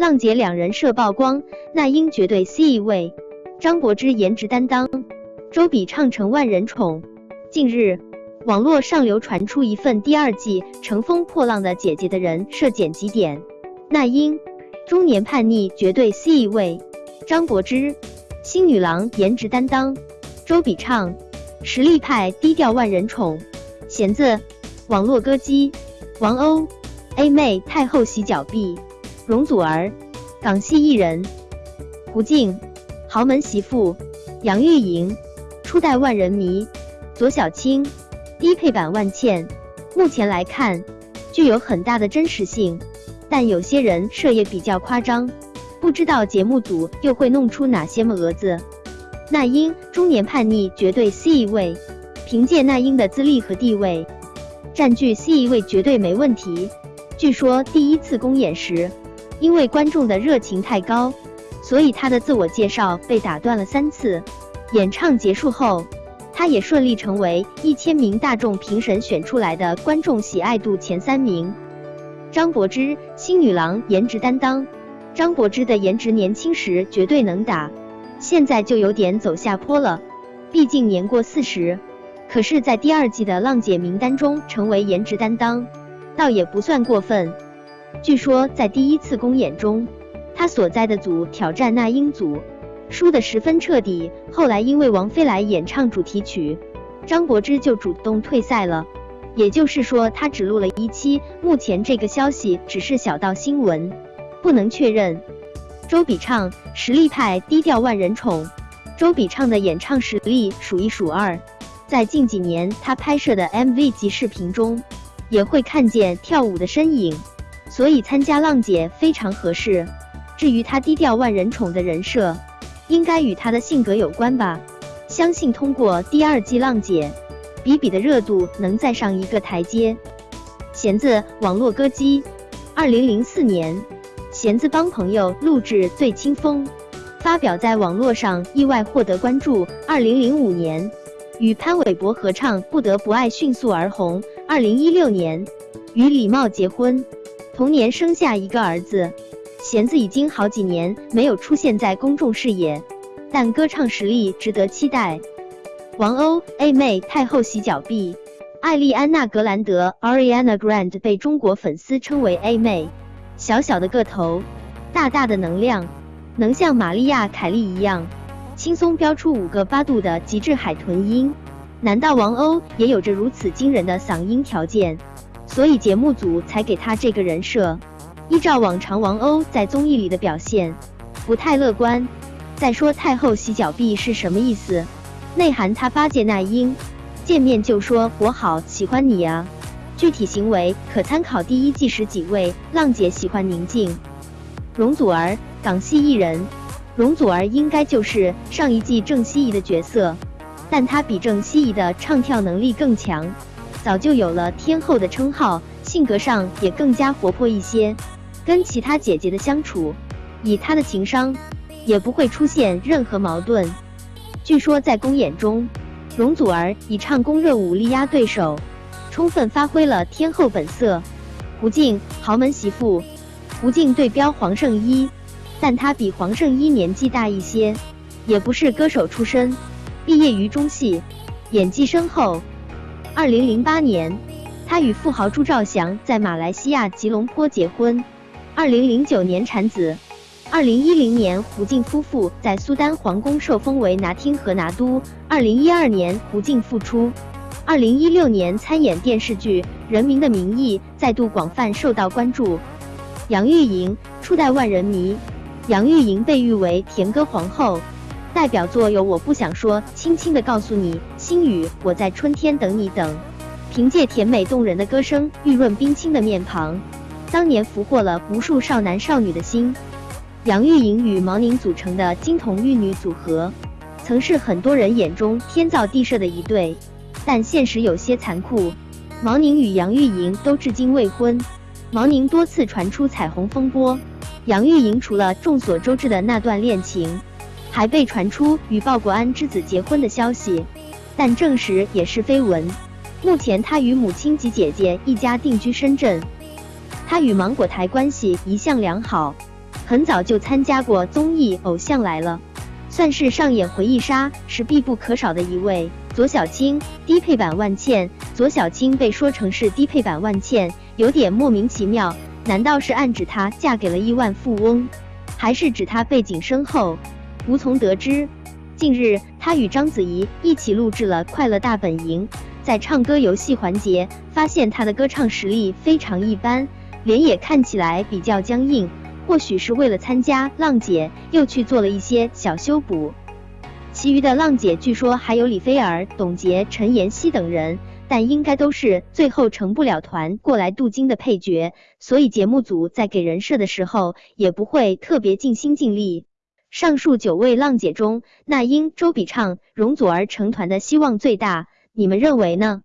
浪姐两人设曝光，那英绝对 C 位，张柏芝颜值担当，周笔畅成万人宠。近日，网络上流传出一份第二季《乘风破浪的姐姐》的人设剪辑点，那英中年叛逆绝对 C 位，张柏芝新女郎颜值担当，周笔畅实力派低调万人宠，弦子网络歌姬。王鸥 A 妹太后洗脚婢。容祖儿，港系艺人；胡静，豪门媳妇；杨钰莹，初代万人迷；左小青，低配版万茜。目前来看，具有很大的真实性，但有些人设也比较夸张，不知道节目组又会弄出哪些么蛾子。那英中年叛逆，绝对 C 位。凭借那英的资历和地位，占据 C 位绝对没问题。据说第一次公演时。因为观众的热情太高，所以他的自我介绍被打断了三次。演唱结束后，他也顺利成为一千名大众评审选出来的观众喜爱度前三名。张柏芝新女郎颜值担当，张柏芝的颜值年轻时绝对能打，现在就有点走下坡了。毕竟年过四十，可是，在第二季的浪姐名单中成为颜值担当，倒也不算过分。据说在第一次公演中，他所在的组挑战那英组，输得十分彻底。后来因为王菲来演唱主题曲，张柏芝就主动退赛了。也就是说，他只录了一期。目前这个消息只是小道新闻，不能确认。周笔畅实力派，低调万人宠。周笔畅的演唱实力数一数二，在近几年他拍摄的 MV 及视频中，也会看见跳舞的身影。所以参加浪姐非常合适。至于她低调万人宠的人设，应该与她的性格有关吧。相信通过第二季浪姐，比比的热度能再上一个台阶。弦子网络歌姬，二零零四年，弦子帮朋友录制《醉清风》，发表在网络上意外获得关注。二零零五年，与潘玮柏合唱《不得不爱》迅速而红。二零一六年，与李茂结婚。同年生下一个儿子，弦子已经好几年没有出现在公众视野，但歌唱实力值得期待。王鸥 A 妹太后洗脚婢，艾丽安娜格兰德 Ariana Grande 被中国粉丝称为 A 妹，小小的个头，大大的能量，能像玛丽亚凯莉一样轻松飙出五个八度的极致海豚音，难道王鸥也有着如此惊人的嗓音条件？所以节目组才给他这个人设。依照往常，王鸥在综艺里的表现不太乐观。再说太后洗脚婢是什么意思？内涵他八戒那英，见面就说我好喜欢你啊。具体行为可参考第一季时几位浪姐喜欢宁静。容祖儿，港系艺人，容祖儿应该就是上一季郑希怡的角色，但她比郑希怡的唱跳能力更强。早就有了天后的称号，性格上也更加活泼一些。跟其他姐姐的相处，以她的情商，也不会出现任何矛盾。据说在公演中，容祖儿以唱功热舞力压对手，充分发挥了天后本色。胡静豪门媳妇，胡静对标黄圣依，但她比黄圣依年纪大一些，也不是歌手出身，毕业于中戏，演技深厚。二零零八年，他与富豪朱兆祥在马来西亚吉隆坡结婚。二零零九年产子。二零一零年，胡静夫妇在苏丹皇宫受封为拿听和拿督。二零一二年，胡静复出。二零一六年参演电视剧《人民的名义》，再度广泛受到关注。杨钰莹初代万人迷，杨钰莹被誉为甜歌皇后。代表作有《我不想说》，轻轻的告诉你，星语我在春天等你等。凭借甜美动人的歌声，玉润冰清的面庞，当年俘获了无数少男少女的心。杨钰莹与毛宁组成的金童玉女组合，曾是很多人眼中天造地设的一对，但现实有些残酷。毛宁与杨钰莹都至今未婚，毛宁多次传出彩虹风波，杨钰莹除了众所周知的那段恋情。还被传出与鲍国安之子结婚的消息，但证实也是绯闻。目前他与母亲及姐姐一家定居深圳，他与芒果台关系一向良好，很早就参加过综艺《偶像来了》，算是上演回忆杀是必不可少的一位。左小青低配版万茜，左小青被说成是低配版万茜，有点莫名其妙。难道是暗指她嫁给了亿万富翁，还是指她背景深厚？无从得知。近日，她与章子怡一起录制了《快乐大本营》，在唱歌游戏环节，发现她的歌唱实力非常一般，脸也看起来比较僵硬。或许是为了参加浪姐，又去做了一些小修补。其余的浪姐据说还有李菲儿、董洁、陈妍希等人，但应该都是最后成不了团过来镀金的配角，所以节目组在给人设的时候也不会特别尽心尽力。上述九位浪姐中，那英、周笔畅、容祖儿成团的希望最大，你们认为呢？